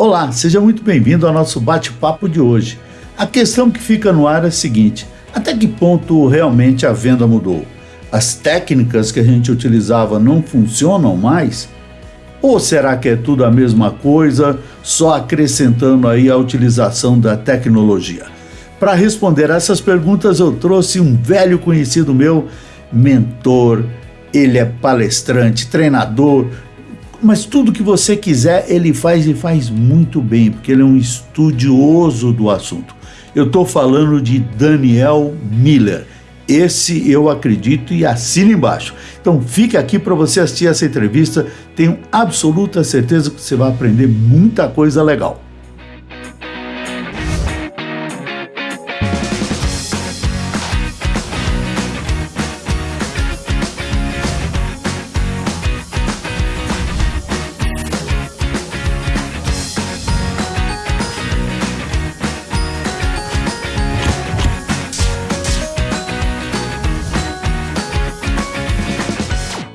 Olá, seja muito bem-vindo ao nosso bate-papo de hoje. A questão que fica no ar é a seguinte: até que ponto realmente a venda mudou? As técnicas que a gente utilizava não funcionam mais? Ou será que é tudo a mesma coisa, só acrescentando aí a utilização da tecnologia? Para responder essas perguntas, eu trouxe um velho conhecido meu, mentor, ele é palestrante, treinador, mas tudo que você quiser ele faz e faz muito bem, porque ele é um estudioso do assunto. Eu estou falando de Daniel Miller. Esse eu acredito e assina embaixo. Então fica aqui para você assistir essa entrevista. Tenho absoluta certeza que você vai aprender muita coisa legal.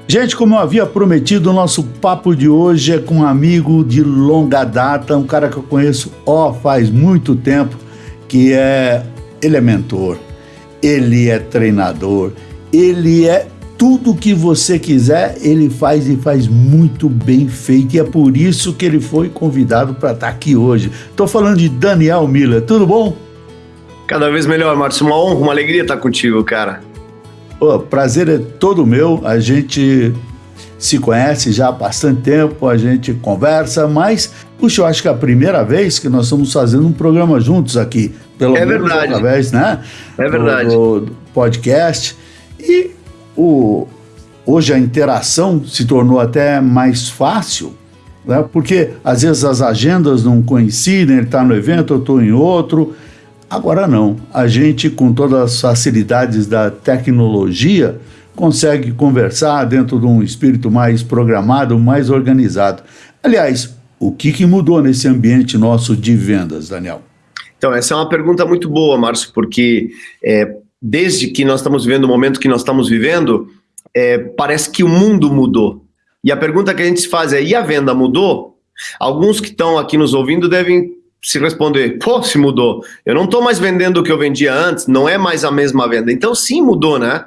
Gente, como eu havia prometido, o nosso papo de hoje é com um amigo de longa data, um cara que eu conheço ó faz muito tempo, que é ele é mentor, ele é treinador, ele é tudo que você quiser, ele faz e faz muito bem feito. E é por isso que ele foi convidado para estar tá aqui hoje. Estou falando de Daniel Miller, tudo bom? Cada vez melhor, Márcio. Uma honra, uma alegria estar contigo, cara. O prazer é todo meu. A gente se conhece já há bastante tempo, a gente conversa, mas, puxa, eu acho que é a primeira vez que nós estamos fazendo um programa juntos aqui. Pelo é menos verdade. através, né? É verdade. Do, do podcast. E o, hoje a interação se tornou até mais fácil, né? porque às vezes as agendas não coincidem, ele está no evento, eu estou em outro. Agora não, a gente com todas as facilidades da tecnologia consegue conversar dentro de um espírito mais programado, mais organizado. Aliás, o que, que mudou nesse ambiente nosso de vendas, Daniel? Então, essa é uma pergunta muito boa, Márcio, porque é, desde que nós estamos vivendo o momento que nós estamos vivendo, é, parece que o mundo mudou. E a pergunta que a gente se faz é: e a venda mudou? Alguns que estão aqui nos ouvindo devem se responder, pô, se mudou. Eu não estou mais vendendo o que eu vendia antes, não é mais a mesma venda. Então sim mudou, né?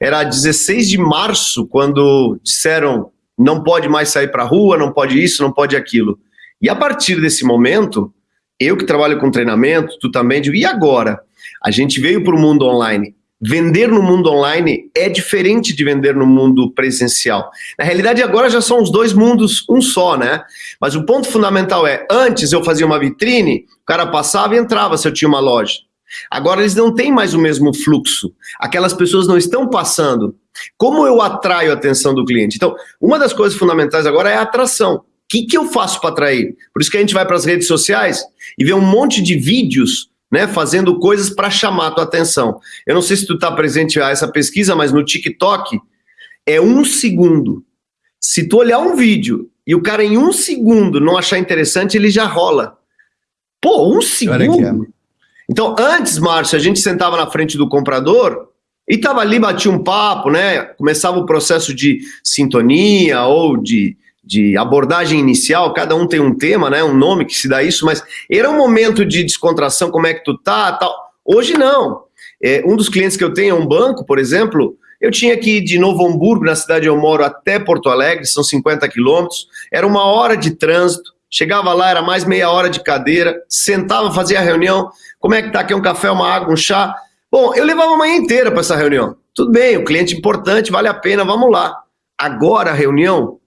Era 16 de março quando disseram não pode mais sair para a rua, não pode isso, não pode aquilo. E a partir desse momento, eu que trabalho com treinamento, tu também, digo, e agora? A gente veio para o mundo online vender no mundo online é diferente de vender no mundo presencial. Na realidade, agora já são os dois mundos um só, né? Mas o ponto fundamental é, antes eu fazia uma vitrine, o cara passava e entrava se eu tinha uma loja. Agora eles não têm mais o mesmo fluxo. Aquelas pessoas não estão passando. Como eu atraio a atenção do cliente? Então, uma das coisas fundamentais agora é a atração. O que, que eu faço para atrair? Por isso que a gente vai para as redes sociais e vê um monte de vídeos né, fazendo coisas para chamar a tua atenção. Eu não sei se tu está presente a essa pesquisa, mas no TikTok é um segundo. Se tu olhar um vídeo e o cara em um segundo não achar interessante, ele já rola. Pô, um segundo? Então, antes, Márcio, a gente sentava na frente do comprador e tava ali, batia um papo, né? Começava o processo de sintonia ou de de abordagem inicial, cada um tem um tema, né, um nome que se dá isso, mas era um momento de descontração, como é que tu tá, tal. Hoje não. É, um dos clientes que eu tenho é um banco, por exemplo, eu tinha que ir de Novo Hamburgo, na cidade onde eu moro, até Porto Alegre, são 50 quilômetros, era uma hora de trânsito, chegava lá, era mais meia hora de cadeira, sentava, fazia a reunião, como é que tá, quer um café, uma água, um chá? Bom, eu levava a manhã inteira para essa reunião. Tudo bem, o cliente importante, vale a pena, vamos lá. Agora a reunião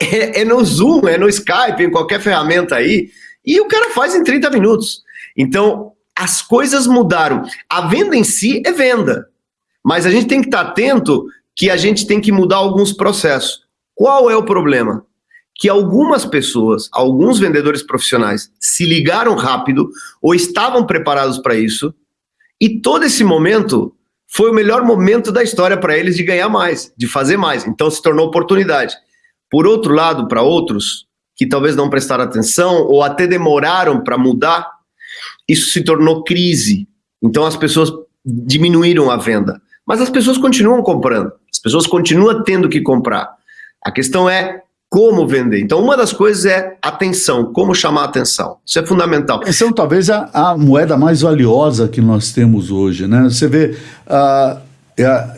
é, é, no Zoom, é no Skype, em qualquer ferramenta aí, e o cara faz em 30 minutos. Então, as coisas mudaram. A venda em si é venda, mas a gente tem que estar atento que a gente tem que mudar alguns processos. Qual é o problema? Que algumas pessoas, alguns vendedores profissionais, se ligaram rápido ou estavam preparados para isso, e todo esse momento foi o melhor momento da história para eles de ganhar mais, de fazer mais. Então se tornou oportunidade. Por outro lado, para outros que talvez não prestaram atenção ou até demoraram para mudar, isso se tornou crise. Então as pessoas diminuíram a venda. Mas as pessoas continuam comprando, as pessoas continuam tendo que comprar. A questão é como vender. Então, uma das coisas é atenção, como chamar atenção. Isso é fundamental. Atenção talvez a, a moeda mais valiosa que nós temos hoje, né? Você vê, uh,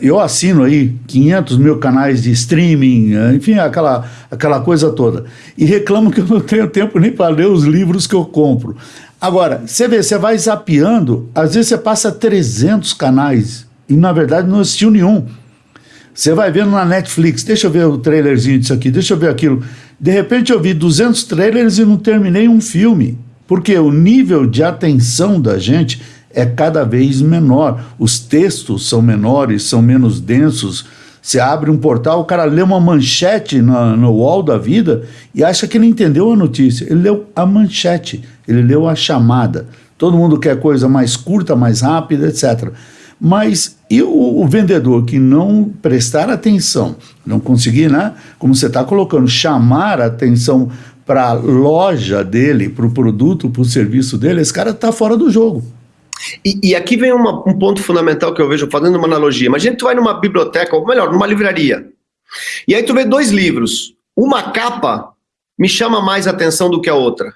eu assino aí 500 mil canais de streaming, enfim, aquela, aquela coisa toda, e reclamo que eu não tenho tempo nem para ler os livros que eu compro. Agora, você vê, você vai zapeando, às vezes você passa 300 canais, e na verdade não assistiu nenhum. Você vai vendo na Netflix, deixa eu ver o trailerzinho disso aqui, deixa eu ver aquilo. De repente eu vi 200 trailers e não terminei um filme. Porque o nível de atenção da gente é cada vez menor. Os textos são menores, são menos densos. Você abre um portal, o cara lê uma manchete no, no wall da vida e acha que ele entendeu a notícia. Ele leu a manchete, ele leu a chamada. Todo mundo quer coisa mais curta, mais rápida, etc. Mas e o, o, vendedor que não prestar atenção, não conseguir, né, como você está colocando, chamar a atenção para a loja dele, para o produto, para o serviço dele, esse cara está fora do jogo. E, e aqui vem uma, um ponto fundamental que eu vejo, fazendo uma analogia. Imagina que tu vai numa biblioteca, ou melhor, numa livraria, e aí tu vê dois livros. Uma capa me chama mais atenção do que a outra.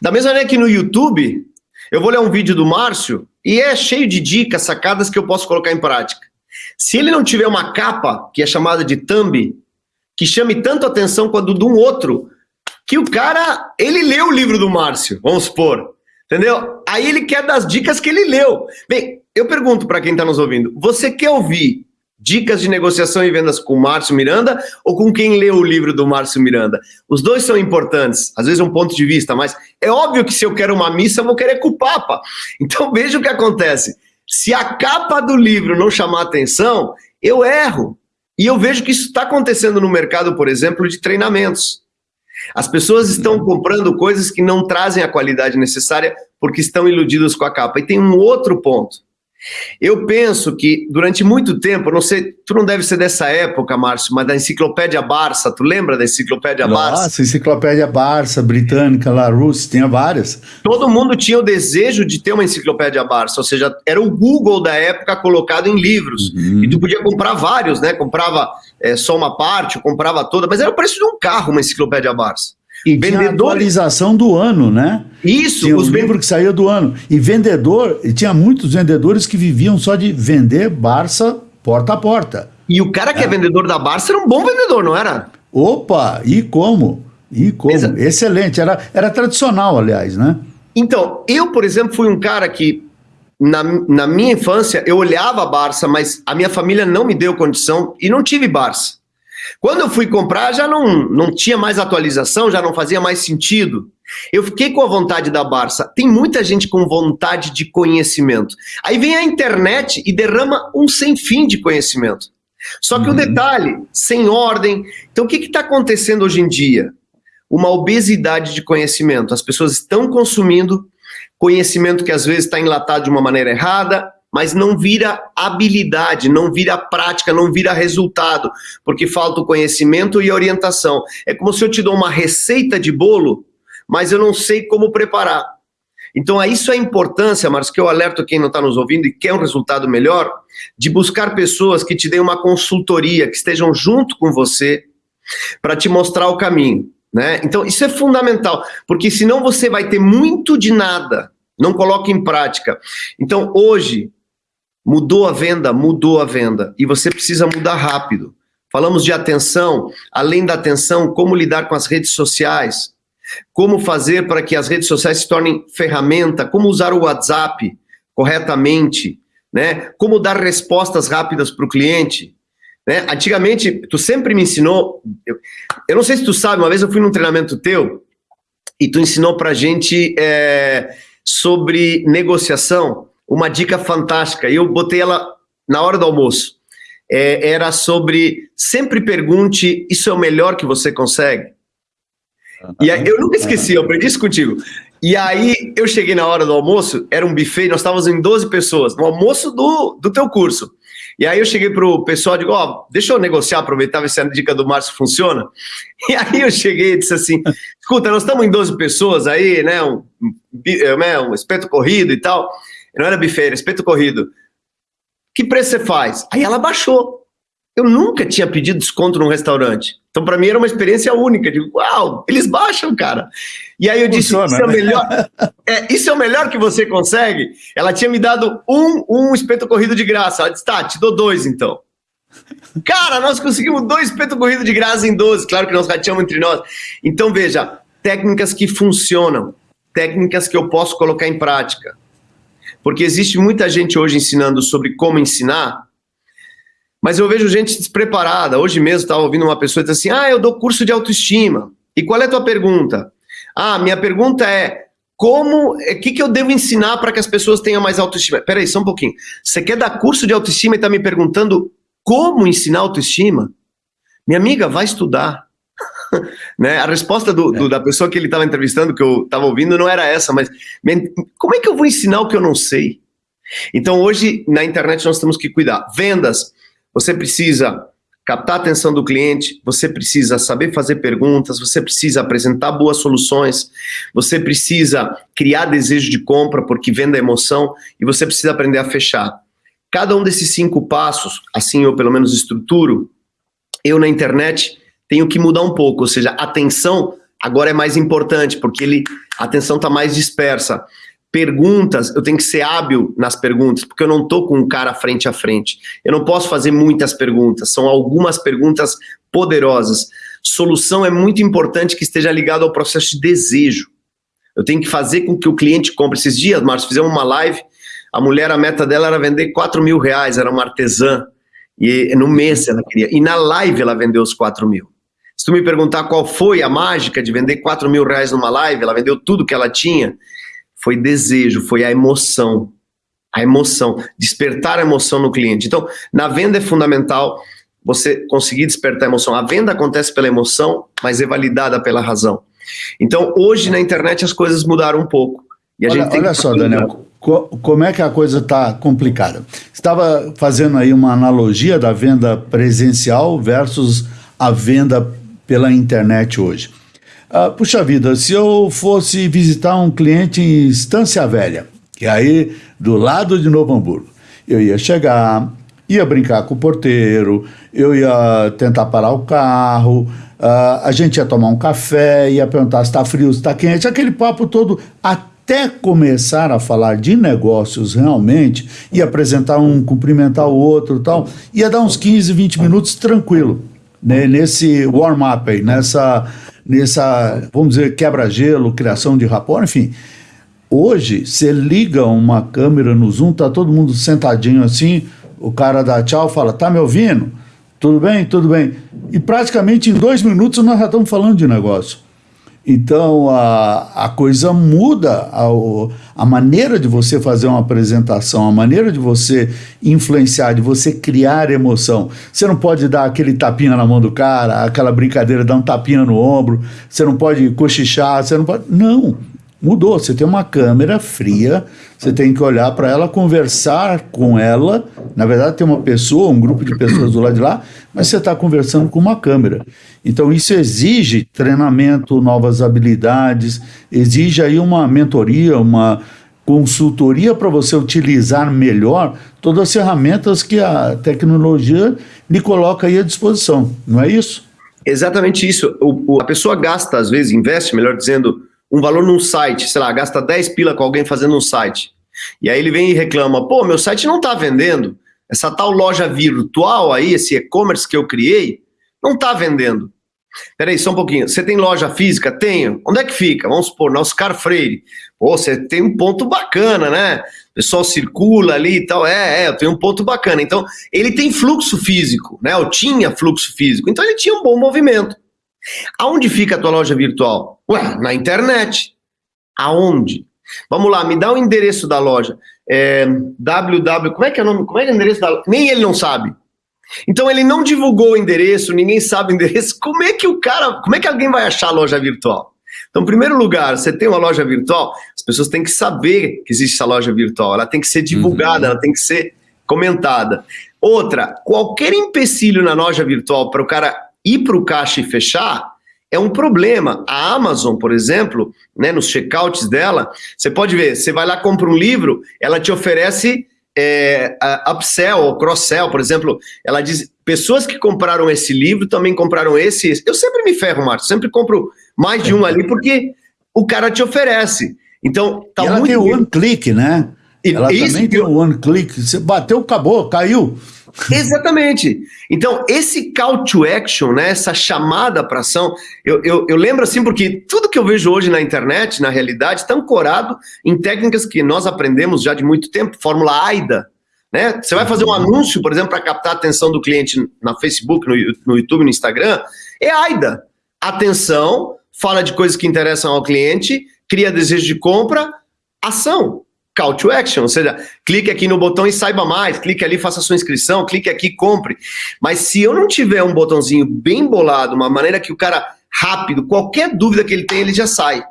Da mesma maneira que no YouTube, eu vou ler um vídeo do Márcio e é cheio de dicas, sacadas que eu posso colocar em prática. Se ele não tiver uma capa, que é chamada de thumb, que chame tanto atenção quanto de um outro, que o cara, ele leu o livro do Márcio, vamos supor, entendeu? Aí ele quer das dicas que ele leu. Bem, eu pergunto para quem está nos ouvindo, você quer ouvir Dicas de negociação e vendas com Márcio Miranda ou com quem leu o livro do Márcio Miranda? Os dois são importantes, às vezes é um ponto de vista, mas é óbvio que se eu quero uma missa, eu vou querer com o Papa. Então veja o que acontece. Se a capa do livro não chamar atenção, eu erro. E eu vejo que isso está acontecendo no mercado, por exemplo, de treinamentos. As pessoas estão comprando coisas que não trazem a qualidade necessária porque estão iludidas com a capa. E tem um outro ponto. Eu penso que durante muito tempo, não sei, tu não deve ser dessa época, Márcio, mas da enciclopédia Barça, tu lembra da enciclopédia Barça? Nossa, enciclopédia Barça, britânica, Larousse, tinha várias. Todo mundo tinha o desejo de ter uma enciclopédia Barça, ou seja, era o Google da época colocado em livros. Uhum. E tu podia comprar vários, né? Comprava é, só uma parte, comprava toda, mas era o preço de um carro uma enciclopédia Barça. E vendedor... atualização do ano, né? Isso. Tinha os livros que saía do ano. E vendedor, e tinha muitos vendedores que viviam só de vender Barça porta a porta. E o cara que é, é vendedor da Barça era um bom vendedor, não era? Opa, e como? E como? Exato. Excelente. Era, era tradicional, aliás, né? Então, eu, por exemplo, fui um cara que, na, na minha infância, eu olhava a Barça, mas a minha família não me deu condição e não tive Barça. Quando eu fui comprar, já não, não tinha mais atualização, já não fazia mais sentido. Eu fiquei com a vontade da Barça. Tem muita gente com vontade de conhecimento. Aí vem a internet e derrama um sem fim de conhecimento. Só que uhum. o detalhe, sem ordem. Então, o que está acontecendo hoje em dia? Uma obesidade de conhecimento. As pessoas estão consumindo conhecimento que às vezes está enlatado de uma maneira errada, mas não vira habilidade, não vira prática, não vira resultado, porque falta o conhecimento e a orientação. É como se eu te dou uma receita de bolo, mas eu não sei como preparar. Então, é isso é a importância, Marcos, que eu alerto quem não está nos ouvindo e quer um resultado melhor, de buscar pessoas que te deem uma consultoria, que estejam junto com você, para te mostrar o caminho. Né? Então, isso é fundamental, porque senão você vai ter muito de nada, não coloque em prática. Então, hoje, Mudou a venda, mudou a venda. E você precisa mudar rápido. Falamos de atenção, além da atenção, como lidar com as redes sociais, como fazer para que as redes sociais se tornem ferramenta, como usar o WhatsApp corretamente, né? Como dar respostas rápidas para o cliente. Né? Antigamente, tu sempre me ensinou, eu, eu, não sei se tu sabe, uma vez eu fui num treinamento teu e tu ensinou para gente é, sobre negociação uma dica fantástica. Eu botei ela na hora do almoço. É, era sobre sempre pergunte: isso é o melhor que você consegue? E aí, eu nunca esqueci, eu aprendi isso contigo. E aí eu cheguei na hora do almoço, era um buffet, nós estávamos em 12 pessoas, no almoço do, do teu curso. E aí eu cheguei pro pessoal e digo, ó, oh, deixa eu negociar, aproveitar, ver se a dica do Márcio funciona. E aí eu cheguei e disse assim, escuta, nós estamos em 12 pessoas aí, né, um, um, né, um espeto corrido e tal. Não era buffet, era espeto corrido. Que preço você faz? Aí ela baixou. Eu nunca tinha pedido desconto num restaurante. Então, para mim, era uma experiência única. Digo, uau, eles baixam, cara. E aí eu disse, Funciona, isso, é o né? melhor, é, isso é o melhor que você consegue? Ela tinha me dado um, um espeto corrido de graça. Ela disse, tá, te dou dois, então. Cara, nós conseguimos dois espetos corridos de graça em 12. Claro que nós rateamos entre nós. Então, veja, técnicas que funcionam. Técnicas que eu posso colocar em prática. Porque existe muita gente hoje ensinando sobre como ensinar, mas eu vejo gente despreparada. Hoje mesmo estava ouvindo uma pessoa dizer assim: Ah, eu dou curso de autoestima. E qual é a tua pergunta? Ah, minha pergunta é: como, o é, que, que eu devo ensinar para que as pessoas tenham mais autoestima? Peraí, só um pouquinho. Você quer dar curso de autoestima e está me perguntando como ensinar autoestima? Minha amiga, vai estudar. né? A resposta do, do, da pessoa que ele estava entrevistando, que eu estava ouvindo, não era essa, mas como é que eu vou ensinar o que eu não sei? Então, hoje, na internet, nós temos que cuidar. Vendas, você precisa captar a atenção do cliente, você precisa saber fazer perguntas, você precisa apresentar boas soluções, você precisa criar desejo de compra, porque venda é emoção, e você precisa aprender a fechar. Cada um desses cinco passos, assim eu pelo menos estruturo, eu na internet tenho que mudar um pouco, ou seja, a atenção agora é mais importante, porque ele, a atenção está mais dispersa perguntas, eu tenho que ser hábil nas perguntas, porque eu não estou com um cara frente a frente. Eu não posso fazer muitas perguntas, são algumas perguntas poderosas. Solução é muito importante que esteja ligado ao processo de desejo. Eu tenho que fazer com que o cliente compre. Esses dias, Márcio, fizemos uma live, a mulher, a meta dela era vender 4 mil reais, era uma artesã, e no mês ela queria. E na live ela vendeu os 4 mil. Se tu me perguntar qual foi a mágica de vender 4 mil reais numa live, ela vendeu tudo que ela tinha, foi desejo, foi a emoção. A emoção, despertar a emoção no cliente. Então, na venda é fundamental você conseguir despertar a emoção. A venda acontece pela emoção, mas é validada pela razão. Então, hoje na internet as coisas mudaram um pouco. E a olha, gente olha só, Daniel, co como é que a coisa está complicada? Estava fazendo aí uma analogia da venda presencial versus a venda pela internet hoje. Ah, puxa vida, se eu fosse visitar um cliente em Estância Velha, que é aí do lado de Novo Hamburgo, eu ia chegar, ia brincar com o porteiro, eu ia tentar parar o carro, uh, a gente ia tomar um café, ia perguntar se está frio, se está quente, aquele papo todo até começar a falar de negócios realmente, e apresentar um, cumprimentar o outro tal, ia dar uns 15, 20 minutos tranquilo, né, nesse warm-up aí, nessa nessa, vamos dizer, quebra-gelo, criação de rapport, enfim. Hoje, você liga uma câmera no Zoom, tá todo mundo sentadinho assim, o cara dá tchau, fala, tá me ouvindo? Tudo bem? Tudo bem. E praticamente em dois minutos nós já estamos falando de negócio. Então a, a coisa muda, a, a maneira de você fazer uma apresentação, a maneira de você influenciar, de você criar emoção. Você não pode dar aquele tapinha na mão do cara, aquela brincadeira, dar um tapinha no ombro, você não pode cochichar, você não pode. Não, mudou. Você tem uma câmera fria, você tem que olhar para ela, conversar com ela. Na verdade, tem uma pessoa, um grupo de pessoas do lado de lá, mas você está conversando com uma câmera. Então, isso exige treinamento, novas habilidades, exige aí uma mentoria, uma consultoria para você utilizar melhor todas as ferramentas que a tecnologia lhe coloca aí à disposição, não é isso? Exatamente isso. O, o, a pessoa gasta, às vezes, investe, melhor dizendo, um valor num site, sei lá, gasta 10 pila com alguém fazendo um site. E aí ele vem e reclama: pô, meu site não está vendendo. Essa tal loja virtual aí, esse e-commerce que eu criei, não está vendendo. Peraí, só um pouquinho. Você tem loja física? Tenho. Onde é que fica? Vamos supor, nosso Oscar Freire. Pô, você tem um ponto bacana, né? O pessoal circula ali e tal. É, é, eu tenho um ponto bacana. Então, ele tem fluxo físico, né? Eu tinha fluxo físico. Então, ele tinha um bom movimento. Aonde fica a tua loja virtual? Ué, na internet. Aonde? Vamos lá, me dá o endereço da loja. É, www, como é que é o nome? Como é que é o endereço da loja? Nem ele não sabe. Então ele não divulgou o endereço, ninguém sabe o endereço. Como é que o cara, como é que alguém vai achar a loja virtual? Então, em primeiro lugar, você tem uma loja virtual, as pessoas têm que saber que existe essa loja virtual, ela tem que ser divulgada, uhum. ela tem que ser comentada. Outra, qualquer empecilho na loja virtual para o cara ir para o caixa e fechar, é um problema. A Amazon, por exemplo, né, nos checkouts dela, você pode ver, você vai lá, compra um livro, ela te oferece é, upsell ou cross-sell, por exemplo, ela diz, pessoas que compraram esse livro também compraram esse, esse. Eu sempre me ferro, Marcos, sempre compro mais de um ali, porque o cara te oferece. Então, tá e ela muito... tem o one click, né? Ela Isso também tem o one click. Você bateu, acabou, caiu. Exatamente. Então, esse call to action, né, essa chamada para ação, eu, eu, eu, lembro assim, porque tudo que eu vejo hoje na internet, na realidade, está ancorado em técnicas que nós aprendemos já de muito tempo, fórmula AIDA. Né? Você vai fazer um anúncio, por exemplo, para captar a atenção do cliente na Facebook, no, no YouTube, no Instagram, é AIDA. Atenção, fala de coisas que interessam ao cliente, cria desejo de compra, ação call to action, ou seja, clique aqui no botão e saiba mais, clique ali, faça sua inscrição, clique aqui, compre. Mas se eu não tiver um botãozinho bem bolado, uma maneira que o cara rápido, qualquer dúvida que ele tem, ele já sai.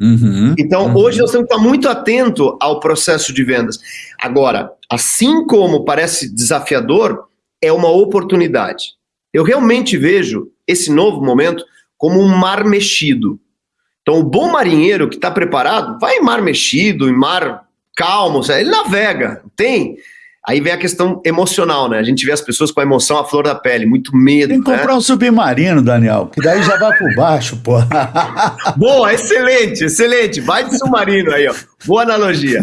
Uhum, então, uhum. hoje nós temos que estar muito atento ao processo de vendas. Agora, assim como parece desafiador, é uma oportunidade. Eu realmente vejo esse novo momento como um mar mexido. Então, o bom marinheiro que está preparado vai em mar mexido, em mar calmo, ele navega, tem. Aí vem a questão emocional, né? A gente vê as pessoas com a emoção à flor da pele, muito medo. Tem que né? comprar um submarino, Daniel, que daí já vai por baixo, pô. Boa, excelente, excelente. Vai de submarino aí, ó. Boa analogia.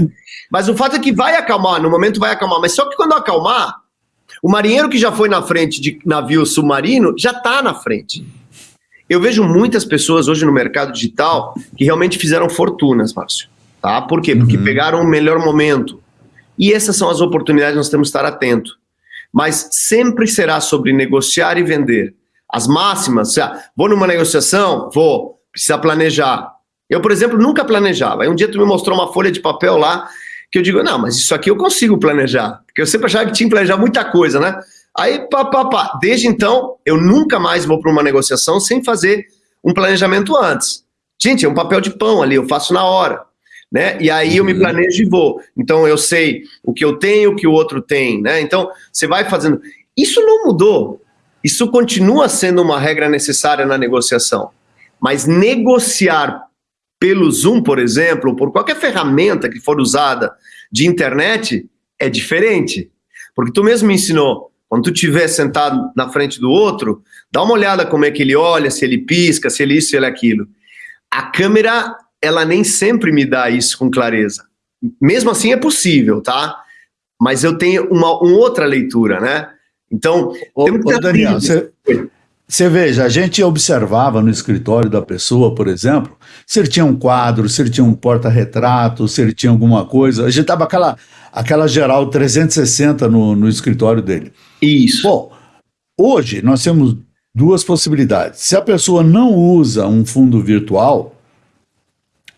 Mas o fato é que vai acalmar, no momento vai acalmar. Mas só que quando acalmar, o marinheiro que já foi na frente de navio submarino já está na frente. Eu vejo muitas pessoas hoje no mercado digital que realmente fizeram fortunas, Márcio. Tá? Por quê? Porque uhum. pegaram o melhor momento. E essas são as oportunidades que nós temos que estar atento. Mas sempre será sobre negociar e vender. As máximas, vou numa negociação? Vou. Precisa planejar. Eu, por exemplo, nunca planejava. Aí um dia tu me mostrou uma folha de papel lá que eu digo, não, mas isso aqui eu consigo planejar. Porque eu sempre achava que tinha que planejar muita coisa, né? Aí, pá, pá, pá. Desde então, eu nunca mais vou para uma negociação sem fazer um planejamento antes. Gente, é um papel de pão ali, eu faço na hora. Né? E aí eu me uhum. planejo e vou. Então eu sei o que eu tenho, o que o outro tem, né? Então você vai fazendo. Isso não mudou. Isso continua sendo uma regra necessária na negociação. Mas negociar pelo Zoom, por exemplo, ou por qualquer ferramenta que for usada de internet, é diferente. Porque tu mesmo me ensinou, quando tu estiver sentado na frente do outro, dá uma olhada como é que ele olha, se ele pisca, se ele isso, se ele aquilo. A câmera, ela nem sempre me dá isso com clareza. Mesmo assim é possível, tá? Mas eu tenho uma, uma outra leitura, né? Então, ô, ô Daniel, você, você veja, a gente observava no escritório da pessoa, por exemplo, se ele tinha um quadro, se ele tinha um porta-retrato, se ele tinha alguma coisa. A gente tava aquela, aquela geral 360 no, no escritório dele. Isso. Bom, hoje nós temos duas possibilidades. Se a pessoa não usa um fundo virtual,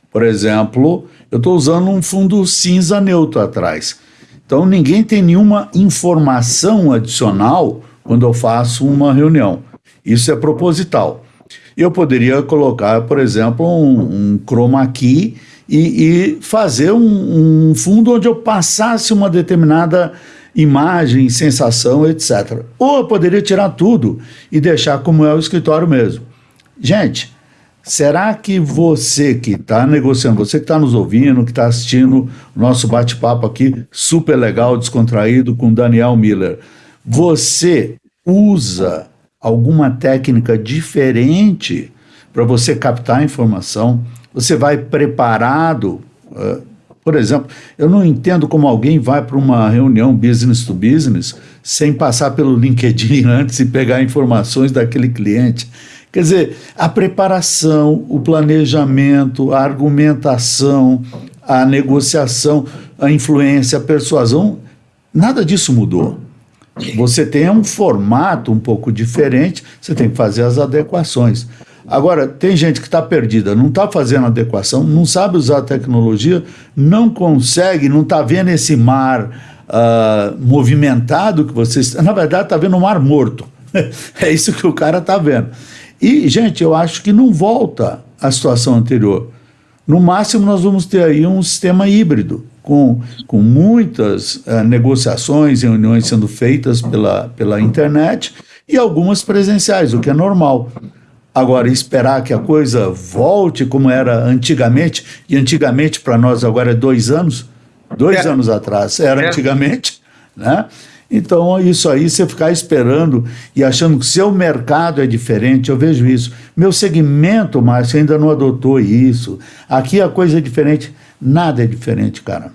por exemplo, eu estou usando um fundo cinza neutro atrás. Então ninguém tem nenhuma informação adicional quando eu faço uma reunião. Isso é proposital. Eu poderia colocar, por exemplo, um, um chroma key e, e fazer um, um fundo onde eu passasse uma determinada imagem, sensação, etc. Ou eu poderia tirar tudo e deixar como é o escritório mesmo. Gente, será que você que está negociando, você que está nos ouvindo, que está assistindo o nosso bate-papo aqui, super legal, descontraído, com Daniel Miller, você usa alguma técnica diferente para você captar informação? Você vai preparado? Uh, por exemplo, eu não entendo como alguém vai para uma reunião business to business sem passar pelo LinkedIn antes e pegar informações daquele cliente. Quer dizer, a preparação, o planejamento, a argumentação, a negociação, a influência, a persuasão, nada disso mudou. Você tem um formato um pouco diferente, você tem que fazer as adequações. Agora, tem gente que está perdida, não está fazendo adequação, não sabe usar a tecnologia, não consegue, não está vendo esse mar uh, movimentado que vocês. Na verdade, está vendo um mar morto. é isso que o cara está vendo. E, gente, eu acho que não volta à situação anterior. No máximo, nós vamos ter aí um sistema híbrido, com, com muitas uh, negociações e reuniões sendo feitas pela, pela internet e algumas presenciais, o que é normal. Agora, esperar que a coisa volte como era antigamente, e antigamente para nós agora é dois anos, Dois é. anos atrás. Era é. antigamente, né? Então, isso aí, você ficar esperando e achando que seu mercado é diferente, eu vejo isso. Meu segmento, Márcio, ainda não adotou isso. Aqui a coisa é diferente. Nada é diferente, cara.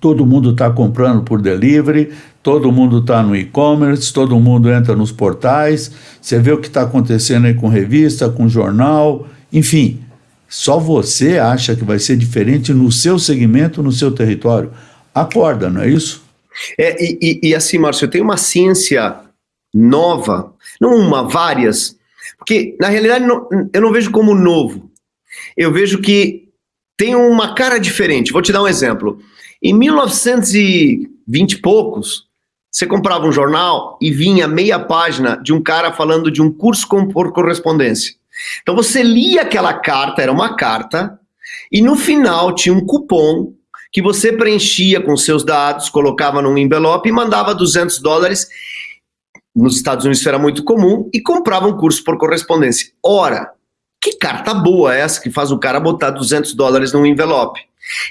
Todo mundo está comprando por delivery, todo mundo está no e-commerce, todo mundo entra nos portais. Você vê o que está acontecendo aí com revista, com jornal, enfim. Só você acha que vai ser diferente no seu segmento, no seu território. Acorda, não é isso? É, e, e, e assim, Márcio, tem uma ciência nova, não uma, várias, porque na realidade não, eu não vejo como novo. Eu vejo que tem uma cara diferente. Vou te dar um exemplo. Em 1920 e poucos, você comprava um jornal e vinha meia página de um cara falando de um curso por correspondência. Então você lia aquela carta, era uma carta, e no final tinha um cupom que você preenchia com seus dados, colocava num envelope e mandava 200 dólares. Nos Estados Unidos era muito comum e comprava um curso por correspondência. Ora, que carta boa é essa que faz o cara botar 200 dólares num envelope?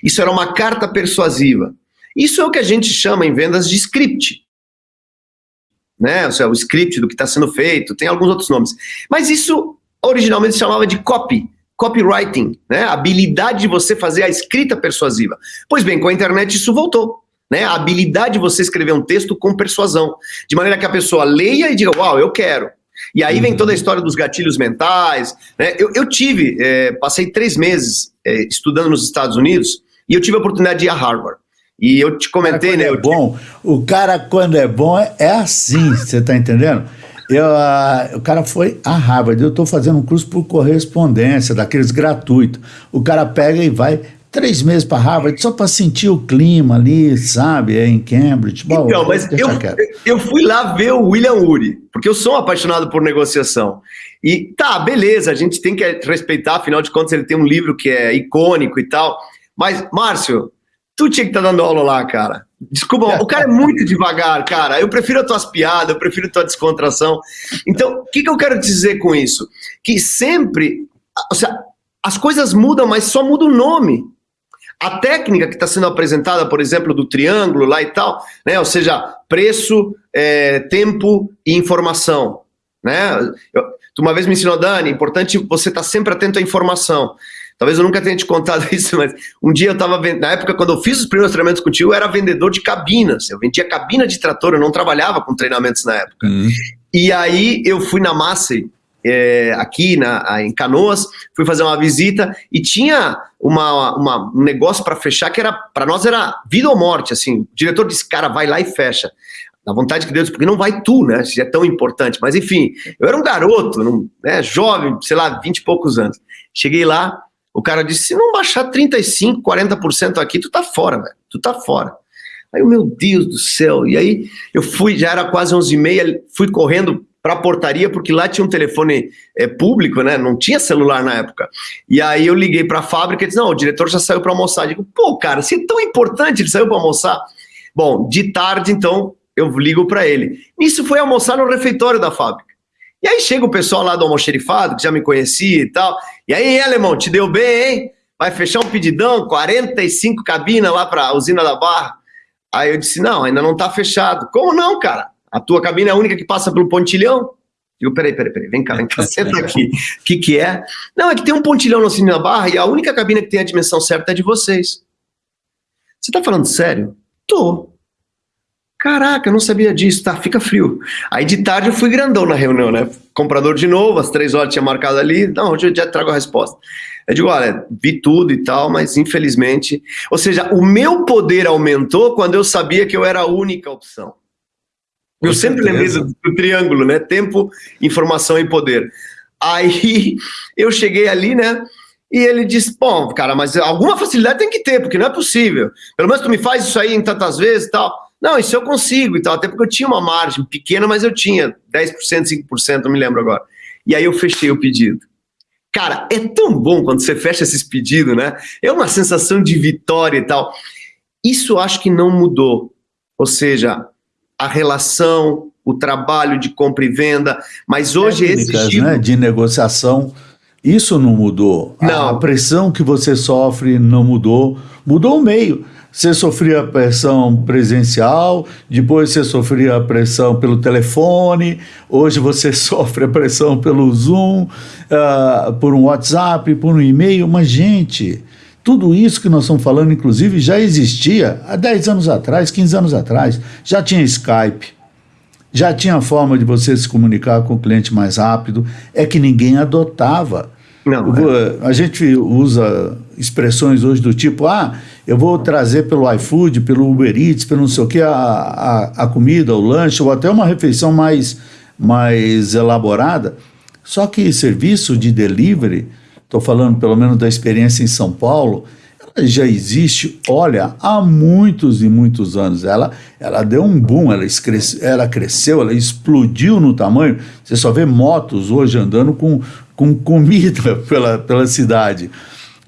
Isso era uma carta persuasiva. Isso é o que a gente chama em vendas de script. Né? Ou seja, o script do que está sendo feito, tem alguns outros nomes. Mas isso originalmente se chamava de copy copywriting, né? A habilidade de você fazer a escrita persuasiva. Pois bem, com a internet isso voltou. Né, a habilidade de você escrever um texto com persuasão, de maneira que a pessoa leia e diga, uau, eu quero. E aí vem toda a história dos gatilhos mentais. Né? Eu, eu tive, é, passei três meses é, estudando nos Estados Unidos e eu tive a oportunidade de ir a Harvard. E eu te comentei, né? É bom, o cara quando é bom é assim, você está entendendo? Eu, uh, o cara foi a Harvard, eu estou fazendo um curso por correspondência, daqueles gratuitos. O cara pega e vai três meses para Harvard só para sentir o clima ali, sabe, é em Cambridge. Bom, então, mas eu, eu fui lá ver o William Ury, porque eu sou um apaixonado por negociação. E tá, beleza, a gente tem que respeitar, afinal de contas ele tem um livro que é icônico e tal. Mas, Márcio, tu tinha que estar tá dando aula lá, cara. Desculpa, o cara é muito devagar, cara. Eu prefiro as tuas piadas, eu prefiro a tua descontração. Então, o que, que eu quero dizer com isso? Que sempre, ou seja, as coisas mudam, mas só muda o nome. A técnica que está sendo apresentada, por exemplo, do triângulo lá e tal, né? ou seja, preço, é, tempo e informação. Né? Eu, tu uma vez me ensinou, Dani, importante você estar tá sempre atento à informação. Talvez eu nunca tenha te contado isso, mas um dia eu estava na época quando eu fiz os primeiros treinamentos contigo, eu era vendedor de cabinas. Eu vendia cabina de trator, eu não trabalhava com treinamentos na época. Uhum. E aí eu fui na Massey, é, aqui na, em Canoas, fui fazer uma visita e tinha uma, uma um negócio para fechar que era para nós era vida ou morte. Assim, o diretor disse: cara, vai lá e fecha. Na vontade que Deus, porque não vai tu, né? Se é tão importante. Mas enfim, eu era um garoto, né, jovem, sei lá, vinte e poucos anos. Cheguei lá, o cara disse: se não baixar 35, 40% aqui, tu tá fora, velho. Tu tá fora. Aí, meu Deus do céu. E aí eu fui, já era quase 11h30, fui correndo para a portaria, porque lá tinha um telefone é, público, né? Não tinha celular na época. E aí eu liguei para a fábrica e disse: não, o diretor já saiu para almoçar. Eu digo, pô, cara, se é tão importante, ele saiu para almoçar. Bom, de tarde, então, eu ligo para ele. Isso foi almoçar no refeitório da fábrica. E aí chega o pessoal lá do almoxerifado, que já me conhecia e tal. E aí, alemão, te deu bem, hein? Vai fechar um pedidão, 45 cabinas lá para a usina da Barra. Aí eu disse, não, ainda não está fechado. Como não, cara? A tua cabine é a única que passa pelo pontilhão? Eu, peraí, peraí, peraí, vem cá, vem cá, senta aqui. O que que é? Não, é que tem um pontilhão na usina da Barra e a única cabine que tem a dimensão certa é de vocês. Você tá falando sério? Tô. Caraca, eu não sabia disso, tá? Fica frio. Aí de tarde eu fui grandão na reunião, né? Comprador de novo, às três horas tinha marcado ali. Não, hoje eu já trago a resposta. Eu digo, olha, vi tudo e tal, mas infelizmente. Ou seja, o meu poder aumentou quando eu sabia que eu era a única opção. Eu sempre lembrei do, do triângulo, né? Tempo, informação e poder. Aí eu cheguei ali, né? E ele disse: Bom, cara, mas alguma facilidade tem que ter, porque não é possível. Pelo menos tu me faz isso aí em tantas vezes e tal. Não, isso eu consigo e tal, até porque eu tinha uma margem pequena, mas eu tinha 10%, 5%, não me lembro agora. E aí eu fechei o pedido. Cara, é tão bom quando você fecha esses pedidos, né? É uma sensação de vitória e tal. Isso acho que não mudou. Ou seja, a relação, o trabalho de compra e venda, mas hoje Técnicas, existiu... né, de negociação Isso não mudou. Não. A pressão que você sofre não mudou. Mudou o meio. Você sofria pressão presencial, depois você sofria a pressão pelo telefone, hoje você sofre a pressão pelo Zoom, uh, por um WhatsApp, por um e-mail. Mas, gente, tudo isso que nós estamos falando, inclusive, já existia há 10 anos atrás, 15 anos atrás. Já tinha Skype, já tinha forma de você se comunicar com o cliente mais rápido, é que ninguém adotava. Não, é. A gente usa expressões hoje do tipo, ah, eu vou trazer pelo iFood, pelo Uber Eats, pelo não sei o que, a, a, a comida, o lanche, ou até uma refeição mais, mais elaborada. Só que serviço de delivery, estou falando pelo menos da experiência em São Paulo, ela já existe, olha, há muitos e muitos anos. Ela, ela deu um boom, ela, cresceu, ela cresceu, ela explodiu no tamanho. Você só vê motos hoje andando com, com comida pela, pela cidade.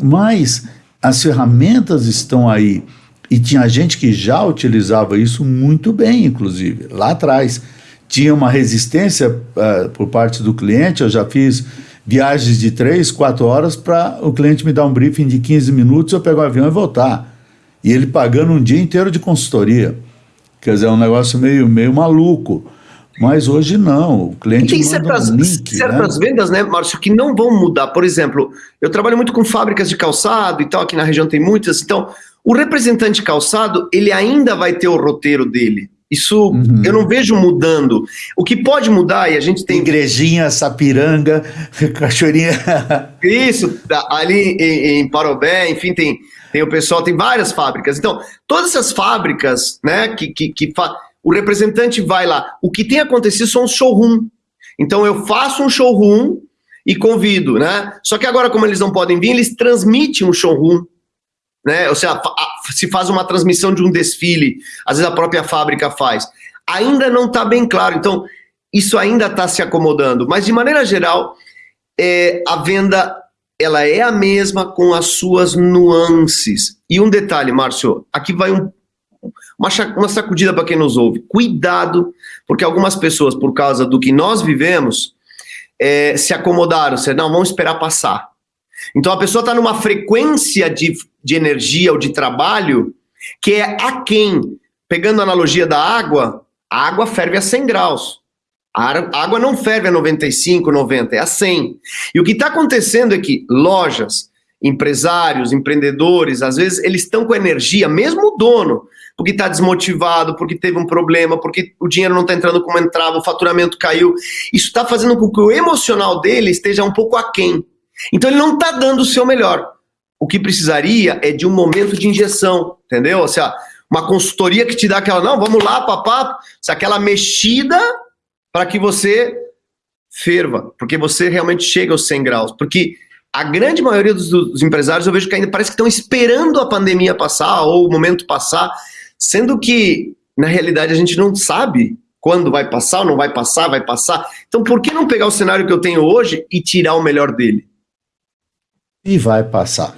Mas as ferramentas estão aí. E tinha gente que já utilizava isso muito bem, inclusive, lá atrás. Tinha uma resistência uh, por parte do cliente, eu já fiz viagens de 3, 4 horas para o cliente me dar um briefing de 15 minutos, eu pegar o avião e voltar. E ele pagando um dia inteiro de consultoria. Quer dizer, é um negócio meio, meio maluco. Mas hoje não, o cliente e tem certas, um link, certas né? vendas, né, Márcio, que não vão mudar. Por exemplo, eu trabalho muito com fábricas de calçado e tal, aqui na região tem muitas. Então, o representante calçado, ele ainda vai ter o roteiro dele. Isso uhum. eu não vejo mudando. O que pode mudar, e a gente tem. Igrejinha, Sapiranga, Cachoeirinha. Isso, ali em, em Parobé, enfim, tem, tem o pessoal, tem várias fábricas. Então, todas essas fábricas, né, que, que, que fa... o representante vai lá. O que tem acontecido são os showroom. Então, eu faço um showroom e convido, né? Só que agora, como eles não podem vir, eles transmitem um showroom né? Ou seja, se faz uma transmissão de um desfile, às vezes a própria fábrica faz. Ainda não está bem claro, então isso ainda está se acomodando, mas de maneira geral, é, a venda ela é a mesma com as suas nuances. E um detalhe, Márcio, aqui vai um, uma, uma sacudida para quem nos ouve. Cuidado, porque algumas pessoas, por causa do que nós vivemos, é, se acomodaram, se, não, vamos esperar passar. Então a pessoa está numa frequência de, de energia ou de trabalho que é a quem, pegando a analogia da água, a água ferve a 100 graus. A água não ferve a 95, 90, é a 100. E o que está acontecendo é que lojas, empresários, empreendedores, às vezes eles estão com energia, mesmo o dono, porque está desmotivado, porque teve um problema, porque o dinheiro não está entrando como entrava, o faturamento caiu. Isso está fazendo com que o emocional dele esteja um pouco aquém. Então ele não está dando o seu melhor. O que precisaria é de um momento de injeção, entendeu? Ou seja, uma consultoria que te dá aquela, não, vamos lá, papá, aquela mexida para que você ferva, porque você realmente chega aos 100 graus. Porque a grande maioria dos, dos empresários eu vejo que ainda parece que estão esperando a pandemia passar ou o momento passar, sendo que na realidade a gente não sabe quando vai passar ou não vai passar, vai passar. Então por que não pegar o cenário que eu tenho hoje e tirar o melhor dele? E vai passar,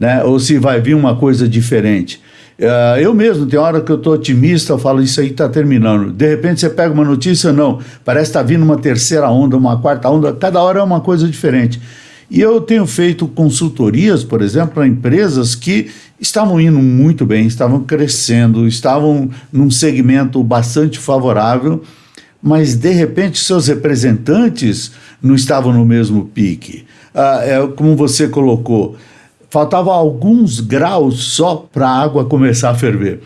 né? Ou se vai vir uma coisa diferente. Uh, eu mesmo, tem hora que eu estou otimista, eu falo, isso aí está terminando. De repente você pega uma notícia, não, parece que está vindo uma terceira onda, uma quarta onda, cada hora é uma coisa diferente. E eu tenho feito consultorias, por exemplo, para empresas que estavam indo muito bem, estavam crescendo, estavam num segmento bastante favorável, mas de repente seus representantes não estavam no mesmo pique ah, é, como você colocou, faltava alguns graus só para a água começar a ferver.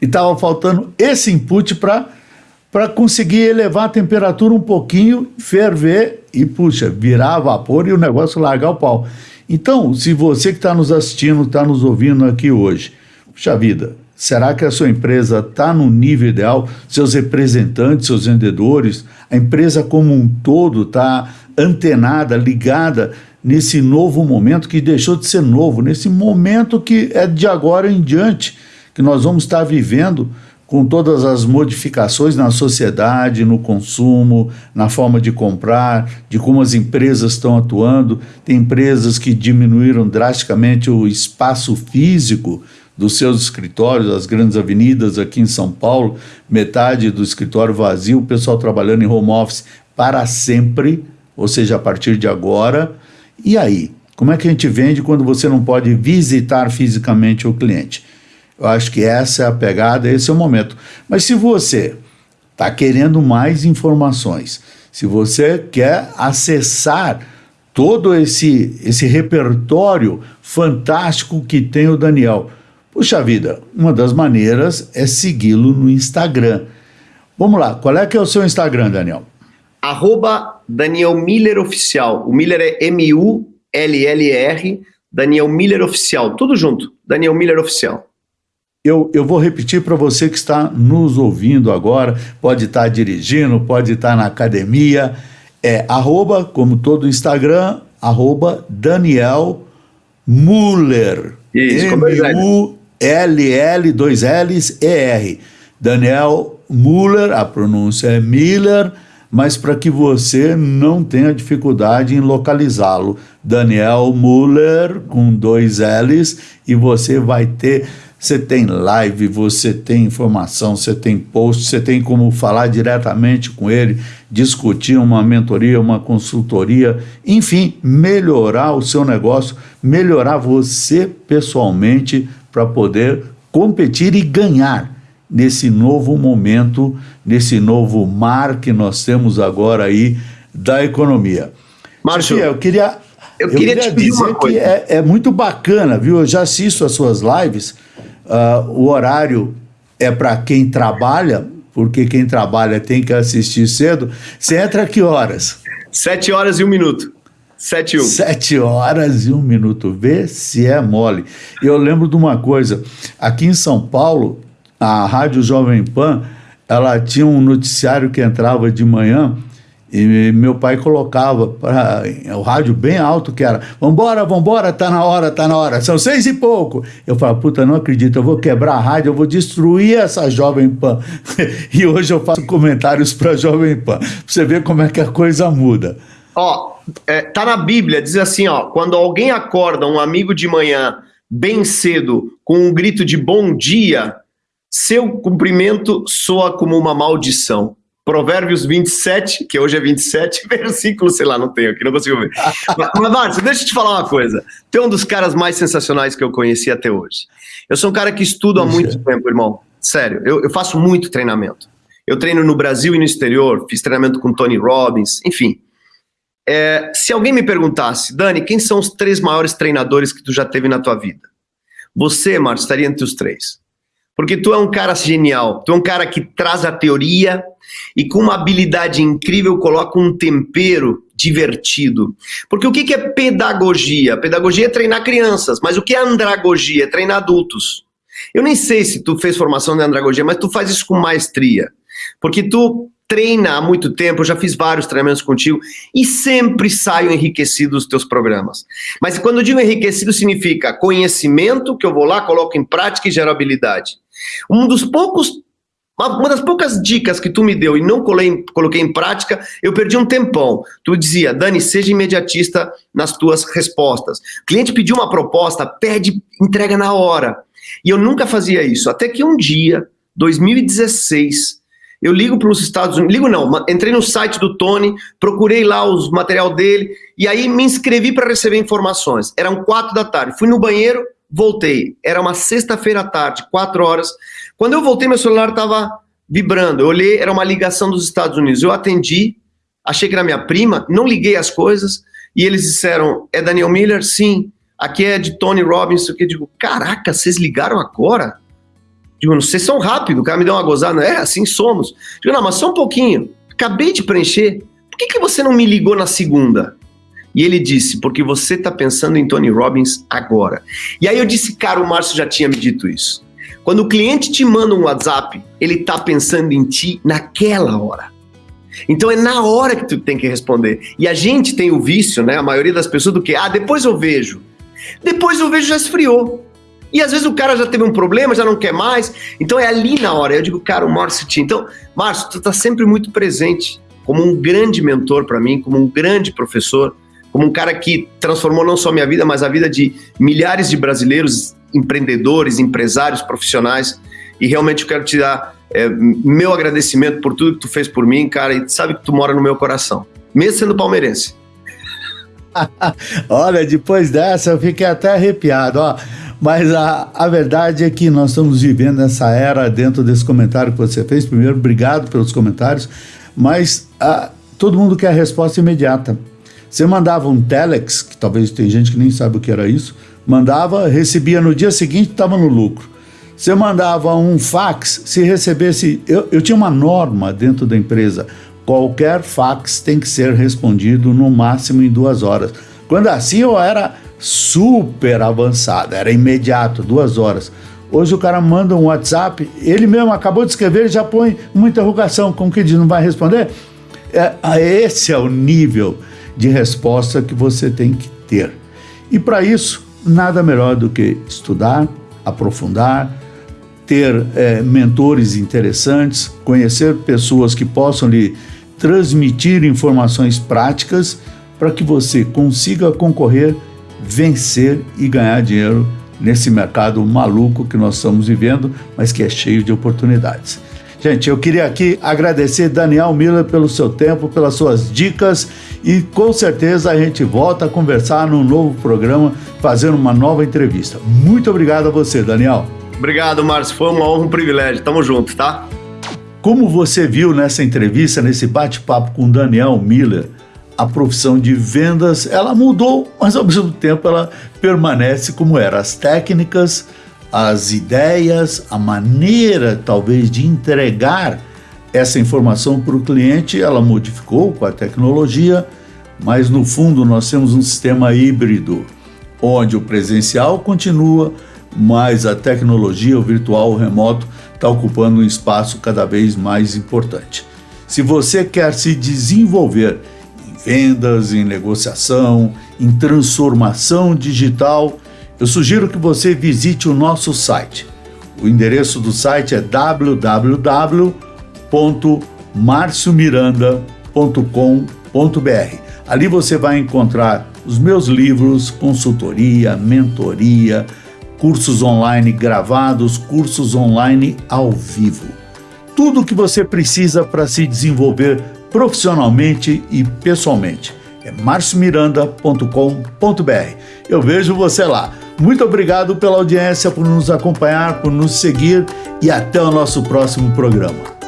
E estava faltando esse input para conseguir elevar a temperatura um pouquinho, ferver e, puxa, virar vapor e o negócio largar o pau. Então, se você que está nos assistindo, está nos ouvindo aqui hoje, puxa vida, será que a sua empresa está no nível ideal? Seus representantes, seus vendedores, a empresa como um todo está antenada, ligada nesse novo momento que deixou de ser novo, nesse momento que é de agora em diante, que nós vamos estar vivendo com todas as modificações na sociedade, no consumo, na forma de comprar, de como as empresas estão atuando. Tem empresas que diminuíram drasticamente o espaço físico dos seus escritórios, as grandes avenidas aqui em São Paulo, metade do escritório vazio, o pessoal trabalhando em home office para sempre, ou seja, a partir de agora E aí? Como é que a gente vende quando você não pode visitar fisicamente o cliente? Eu acho que essa é a pegada, esse é o momento. Mas se você está querendo mais informações, se você quer acessar todo esse, esse repertório fantástico que tem o Daniel, puxa vida, uma das maneiras é segui-lo no Instagram. Vamos lá, qual é que é o seu Instagram, Daniel? Arroba Daniel Miller Oficial. O Miller é M-U-L-L-R, Daniel Miller Oficial. Tudo junto, Daniel Miller Oficial. Eu, eu vou repetir para você que está nos ouvindo agora, pode estar dirigindo, pode estar na academia, é arroba, como todo Instagram, arroba Daniel Muller. M-U-L-L, dois L's, E-R. Daniel Muller, a pronúncia é Miller, mas para que você não tenha dificuldade em localizá-lo. Daniel Muller, com dois L's, e você vai ter você tem live, você tem informação, você tem post, você tem como falar diretamente com ele, discutir uma mentoria, uma consultoria, enfim, melhorar o seu negócio, melhorar você pessoalmente para poder competir e ganhar nesse novo momento, nesse novo mar que nós temos agora aí da economia. Márcio, eu queria eu queria, eu queria dizer que é, é, muito bacana, viu? Eu já assisto as suas lives Uh, o horário é para quem trabalha, porque quem trabalha tem que assistir cedo. Você entra que horas? Sete horas e um minuto. Sete e um. Sete horas e um minuto. Vê se é mole. Eu lembro de uma coisa. Aqui em São Paulo, a Rádio Jovem Pan, ela tinha um noticiário que entrava de manhã e meu pai colocava para o rádio bem alto que era: Vambora, vambora, tá na hora, tá na hora, são seis e pouco. Eu falava: Puta, não acredito, eu vou quebrar a rádio, eu vou destruir essa Jovem Pan. e hoje eu faço comentários para Jovem Pan. Pra você ver como é que a coisa muda. Ó, é, tá na Bíblia, diz assim: ó, quando alguém acorda um amigo de manhã bem cedo com um grito de bom dia, seu cumprimento soa como uma maldição. Provérbios 27, que hoje é 27, versículo, sei lá, não tenho aqui, não consigo ver. mas, Márcio, deixa eu te falar uma coisa. Tem um dos caras mais sensacionais que eu conheci até hoje. Eu sou um cara que estudo há muito tempo, irmão. Sério, eu, eu faço muito treinamento. Eu treino no Brasil e no exterior, fiz treinamento com Tony Robbins, enfim. É, se alguém me perguntasse, Dani, quem são os três maiores treinadores que tu já teve na tua vida? Você, Márcio, estaria entre os três. Porque tu é um cara genial, tu é um cara que traz a teoria e com uma habilidade incrível coloca um tempero divertido. Porque o que é pedagogia? Pedagogia é treinar crianças, mas o que é andragogia? É treinar adultos. Eu nem sei se tu fez formação de andragogia, mas tu faz isso com maestria. Porque tu treina há muito tempo, eu já fiz vários treinamentos contigo e sempre saio enriquecido dos teus programas. Mas quando eu digo enriquecido, significa conhecimento que eu vou lá, coloco em prática e gero habilidade. Um dos poucos uma das poucas dicas que tu me deu e não colei, coloquei em prática, eu perdi um tempão. Tu dizia, Dani, seja imediatista nas tuas respostas. O cliente pediu uma proposta, pede, entrega na hora. E eu nunca fazia isso. Até que um dia, 2016, eu ligo para os Estados Unidos, ligo não, entrei no site do Tony, procurei lá os material dele, e aí me inscrevi para receber informações. Eram quatro da tarde. Fui no banheiro, voltei. Era uma sexta-feira à tarde, quatro horas. Quando eu voltei, meu celular estava vibrando. Eu olhei, era uma ligação dos Estados Unidos. Eu atendi, achei que era minha prima, não liguei as coisas, e eles disseram: é Daniel Miller? Sim. Aqui é de Tony Robbins. Eu digo: caraca, vocês ligaram agora? Digo, vocês são rápido, o cara me deu uma gozada. É, assim somos. Digo, não, mas só um pouquinho. Acabei de preencher. Por que, que você não me ligou na segunda? E ele disse, porque você está pensando em Tony Robbins agora. E aí eu disse, cara, o Márcio já tinha me dito isso. Quando o cliente te manda um WhatsApp, ele está pensando em ti naquela hora. Então é na hora que tu tem que responder. E a gente tem o vício, né? A maioria das pessoas do que, ah, depois eu vejo. Depois eu vejo já esfriou. E às vezes o cara já teve um problema, já não quer mais. Então é ali na hora. Eu digo, cara, o Márcio tinha. Então, Márcio, tu está sempre muito presente como um grande mentor para mim, como um grande professor como um cara que transformou não só minha vida, mas a vida de milhares de brasileiros, empreendedores, empresários, profissionais. E realmente eu quero te dar é, meu agradecimento por tudo que tu fez por mim, cara, e sabe que tu mora no meu coração, mesmo sendo palmeirense. Olha, depois dessa eu fiquei até arrepiado, ó. Mas a, a verdade é que nós estamos vivendo essa era dentro desse comentário que você fez. Primeiro, obrigado pelos comentários, mas a, todo mundo quer a resposta imediata. Você mandava um telex, que talvez tem gente que nem sabe o que era isso, mandava, recebia no dia seguinte, estava no lucro. Você mandava um fax, se recebesse. Eu, eu tinha uma norma dentro da empresa: qualquer fax tem que ser respondido no máximo em duas horas. Quando assim eu era super avançado, era imediato, duas horas. Hoje o cara manda um WhatsApp, ele mesmo acabou de escrever, ele já põe uma interrogação, como que diz, não vai responder? É, esse é o nível de resposta que você tem que ter. E para isso, nada melhor do que estudar, aprofundar, ter é, mentores interessantes, conhecer pessoas que possam lhe transmitir informações práticas para que você consiga concorrer, vencer e ganhar dinheiro nesse mercado maluco que nós estamos vivendo, mas que é cheio de oportunidades. Gente, eu queria aqui agradecer Daniel Miller pelo seu tempo, pelas suas dicas e com certeza a gente volta a conversar num novo programa, fazendo uma nova entrevista. Muito obrigado a você, Daniel. Obrigado, Márcio. Foi uma honra, um privilégio. Tamo junto, tá? Como você viu nessa entrevista, nesse bate-papo com Daniel Miller, a profissão de vendas ela mudou, mas ao mesmo tempo ela permanece como era. As técnicas, as ideias, a maneira talvez de entregar essa informação para o cliente, ela modificou com a tecnologia, mas no fundo nós temos um sistema híbrido, onde o presencial continua, mas a tecnologia, o virtual, o remoto, está ocupando um espaço cada vez mais importante. Se você quer se desenvolver em vendas, em negociação, em transformação digital, eu sugiro que você visite o nosso site. O endereço do site é www.marciomiranda.com.br. Ali você vai encontrar os meus livros, consultoria, mentoria, cursos online gravados, cursos online ao vivo. Tudo o que você precisa para se desenvolver profissionalmente e pessoalmente. É marciomiranda.com.br. Eu vejo você lá. Muito obrigado pela audiência, por nos acompanhar, por nos seguir e até o nosso próximo programa.